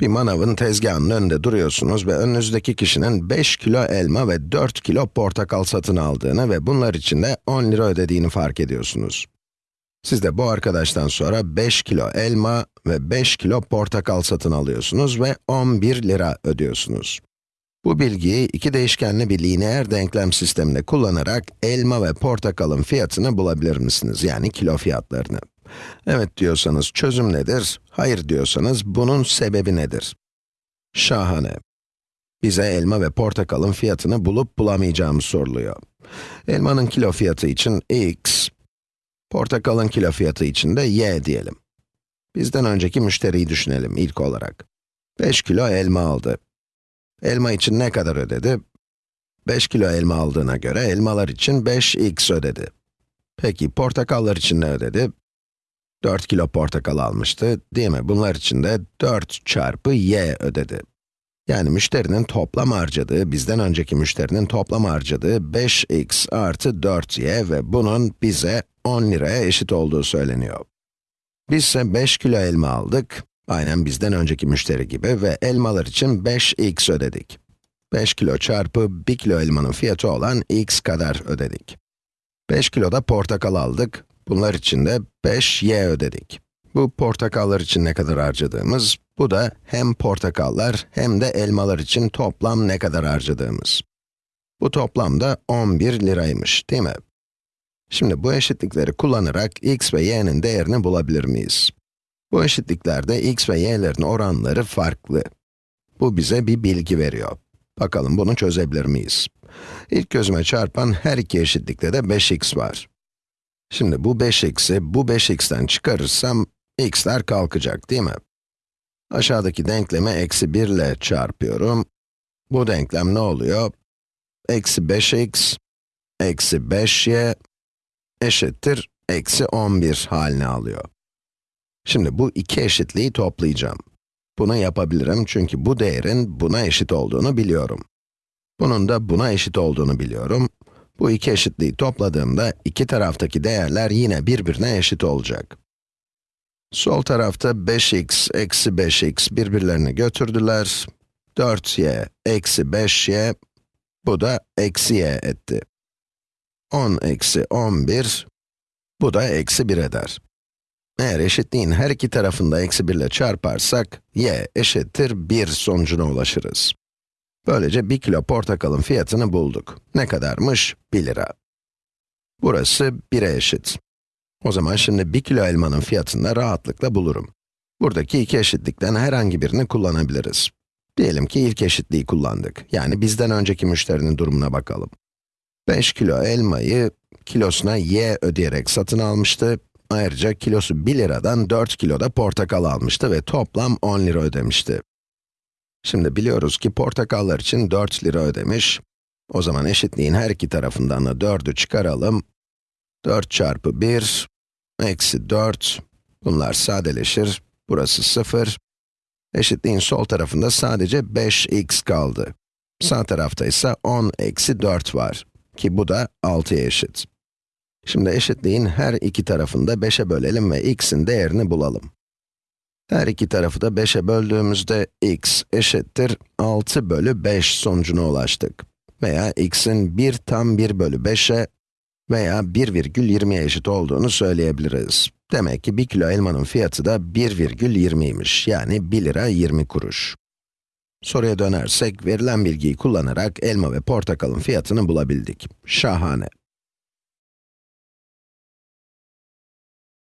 Bir manavın tezgahının önünde duruyorsunuz ve önünüzdeki kişinin 5 kilo elma ve 4 kilo portakal satın aldığını ve bunlar için de 10 lira ödediğini fark ediyorsunuz. Siz de bu arkadaştan sonra 5 kilo elma ve 5 kilo portakal satın alıyorsunuz ve 11 lira ödüyorsunuz. Bu bilgiyi iki değişkenli bir lineer denklem sisteminde kullanarak elma ve portakalın fiyatını bulabilir misiniz? Yani kilo fiyatlarını. Evet diyorsanız çözüm nedir? Hayır diyorsanız bunun sebebi nedir? Şahane. Bize elma ve portakalın fiyatını bulup bulamayacağımız soruluyor. Elmanın kilo fiyatı için x, portakalın kilo fiyatı için de y diyelim. Bizden önceki müşteriyi düşünelim ilk olarak. 5 kilo elma aldı. Elma için ne kadar ödedi? 5 kilo elma aldığına göre elmalar için 5x ödedi. Peki portakallar için ne ödedi? 4 kilo portakal almıştı, değil mi? Bunlar için de 4 çarpı y ödedi. Yani müşterinin toplam harcadığı, bizden önceki müşterinin toplam harcadığı 5x artı 4y ve bunun bize 10 liraya eşit olduğu söyleniyor. Biz ise 5 kilo elma aldık, aynen bizden önceki müşteri gibi ve elmalar için 5x ödedik. 5 kilo çarpı 1 kilo elmanın fiyatı olan x kadar ödedik. 5 kilo da portakal aldık, bunlar için de 5y ödedik. Bu portakallar için ne kadar harcadığımız, bu da hem portakallar hem de elmalar için toplam ne kadar harcadığımız. Bu toplam da 11 liraymış, değil mi? Şimdi bu eşitlikleri kullanarak x ve y'nin değerini bulabilir miyiz? Bu eşitliklerde x ve y'lerin oranları farklı. Bu bize bir bilgi veriyor. Bakalım bunu çözebilir miyiz? İlk gözüme çarpan her iki eşitlikte de 5x var. Şimdi bu 5x'i bu 5x'ten çıkarırsam, x'ler kalkacak değil mi? Aşağıdaki denklemi eksi 1 ile çarpıyorum. Bu denklem ne oluyor? Eksi 5x, eksi 5y, eşittir, eksi 11 halini alıyor. Şimdi bu iki eşitliği toplayacağım. Bunu yapabilirim çünkü bu değerin buna eşit olduğunu biliyorum. Bunun da buna eşit olduğunu biliyorum. Bu iki eşitliği topladığımda iki taraftaki değerler yine birbirine eşit olacak. Sol tarafta 5x eksi 5x birbirlerini götürdüler. 4y eksi 5y, bu da eksi y etti. 10 eksi 11, bu da eksi 1 eder. Eğer eşitliğin her iki tarafında eksi 1 ile çarparsak, y eşittir 1 sonucuna ulaşırız. Böylece 1 kilo portakalın fiyatını bulduk. Ne kadarmış? 1 lira. Burası 1'e eşit. O zaman şimdi 1 kilo elmanın fiyatını da rahatlıkla bulurum. Buradaki iki eşitlikten herhangi birini kullanabiliriz. Diyelim ki ilk eşitliği kullandık. Yani bizden önceki müşterinin durumuna bakalım. 5 kilo elmayı kilosuna y ödeyerek satın almıştı. Ayrıca kilosu 1 liradan 4 kilo da portakal almıştı ve toplam 10 lira ödemişti. Şimdi biliyoruz ki portakallar için 4 lira ödemiş. O zaman eşitliğin her iki tarafından da 4'ü çıkaralım. 4 çarpı 1, eksi 4, bunlar sadeleşir, burası 0. Eşitliğin sol tarafında sadece 5x kaldı. Sağ tarafta ise 10 eksi 4 var, ki bu da 6'ya eşit. Şimdi eşitliğin her iki tarafını da 5'e bölelim ve x'in değerini bulalım. Her iki tarafı da 5'e böldüğümüzde x eşittir 6 bölü 5 sonucuna ulaştık. Veya x'in 1 tam 1 bölü 5'e veya 1,20'ye eşit olduğunu söyleyebiliriz. Demek ki 1 kilo elmanın fiyatı da 1,20'ymiş, yani 1 lira 20 kuruş. Soruya dönersek, verilen bilgiyi kullanarak elma ve portakalın fiyatını bulabildik. Şahane.